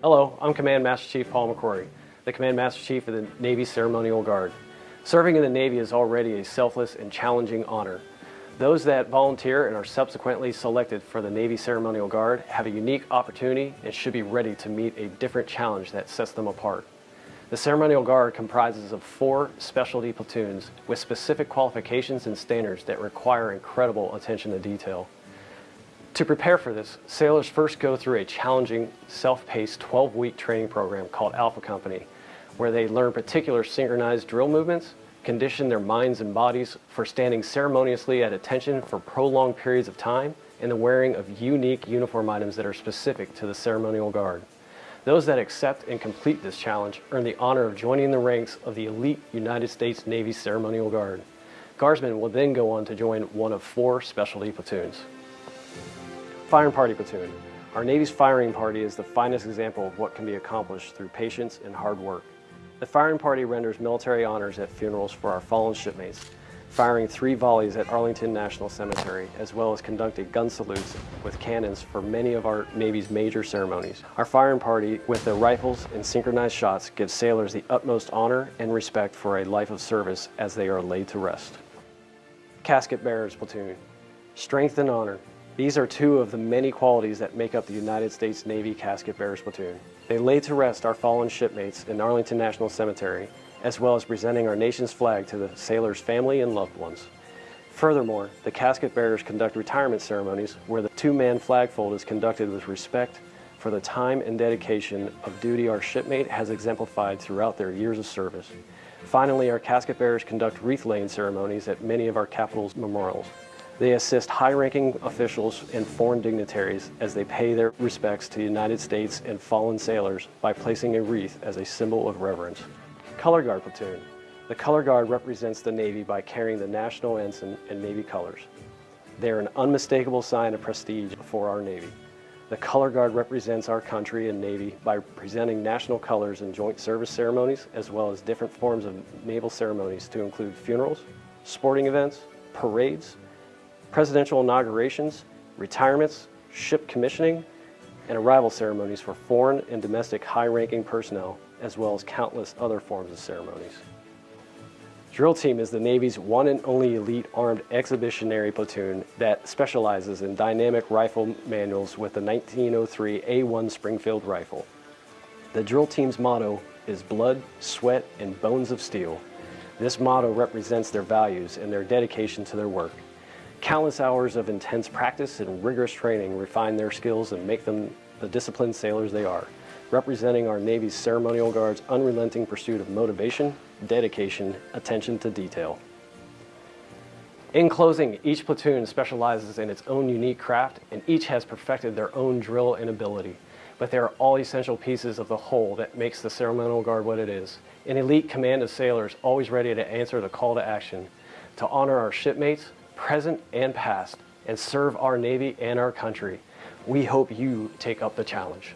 Hello, I'm Command Master Chief Paul McCrory, the Command Master Chief of the Navy Ceremonial Guard. Serving in the Navy is already a selfless and challenging honor. Those that volunteer and are subsequently selected for the Navy Ceremonial Guard have a unique opportunity and should be ready to meet a different challenge that sets them apart. The Ceremonial Guard comprises of four specialty platoons with specific qualifications and standards that require incredible attention to detail. To prepare for this, sailors first go through a challenging, self-paced 12-week training program called Alpha Company, where they learn particular synchronized drill movements, condition their minds and bodies for standing ceremoniously at attention for prolonged periods of time, and the wearing of unique uniform items that are specific to the ceremonial guard. Those that accept and complete this challenge earn the honor of joining the ranks of the elite United States Navy Ceremonial Guard. Guardsmen will then go on to join one of four specialty platoons. Firing Party Platoon. Our Navy's firing party is the finest example of what can be accomplished through patience and hard work. The firing party renders military honors at funerals for our fallen shipmates, firing three volleys at Arlington National Cemetery, as well as conducting gun salutes with cannons for many of our Navy's major ceremonies. Our firing party, with their rifles and synchronized shots, gives sailors the utmost honor and respect for a life of service as they are laid to rest. Casket Bearers Platoon. Strength and honor. These are two of the many qualities that make up the United States Navy Casket Bearers Platoon. They lay to rest our fallen shipmates in Arlington National Cemetery, as well as presenting our nation's flag to the sailor's family and loved ones. Furthermore, the casket bearers conduct retirement ceremonies where the two-man flag fold is conducted with respect for the time and dedication of duty our shipmate has exemplified throughout their years of service. Finally, our casket bearers conduct wreath-laying ceremonies at many of our capital's memorials. They assist high-ranking officials and foreign dignitaries as they pay their respects to the United States and fallen sailors by placing a wreath as a symbol of reverence. Color Guard Platoon. The Color Guard represents the Navy by carrying the national ensign and Navy colors. They are an unmistakable sign of prestige for our Navy. The Color Guard represents our country and Navy by presenting national colors in joint service ceremonies as well as different forms of naval ceremonies to include funerals, sporting events, parades, presidential inaugurations, retirements, ship commissioning, and arrival ceremonies for foreign and domestic high-ranking personnel, as well as countless other forms of ceremonies. Drill Team is the Navy's one and only elite armed expeditionary platoon that specializes in dynamic rifle manuals with the 1903 A1 Springfield rifle. The Drill Team's motto is blood, sweat, and bones of steel. This motto represents their values and their dedication to their work. Countless hours of intense practice and rigorous training refine their skills and make them the disciplined sailors they are, representing our Navy's ceremonial guard's unrelenting pursuit of motivation, dedication, attention to detail. In closing, each platoon specializes in its own unique craft and each has perfected their own drill and ability, but they are all essential pieces of the whole that makes the ceremonial guard what it is. An elite command of sailors always ready to answer the call to action, to honor our shipmates, present and past, and serve our Navy and our country. We hope you take up the challenge.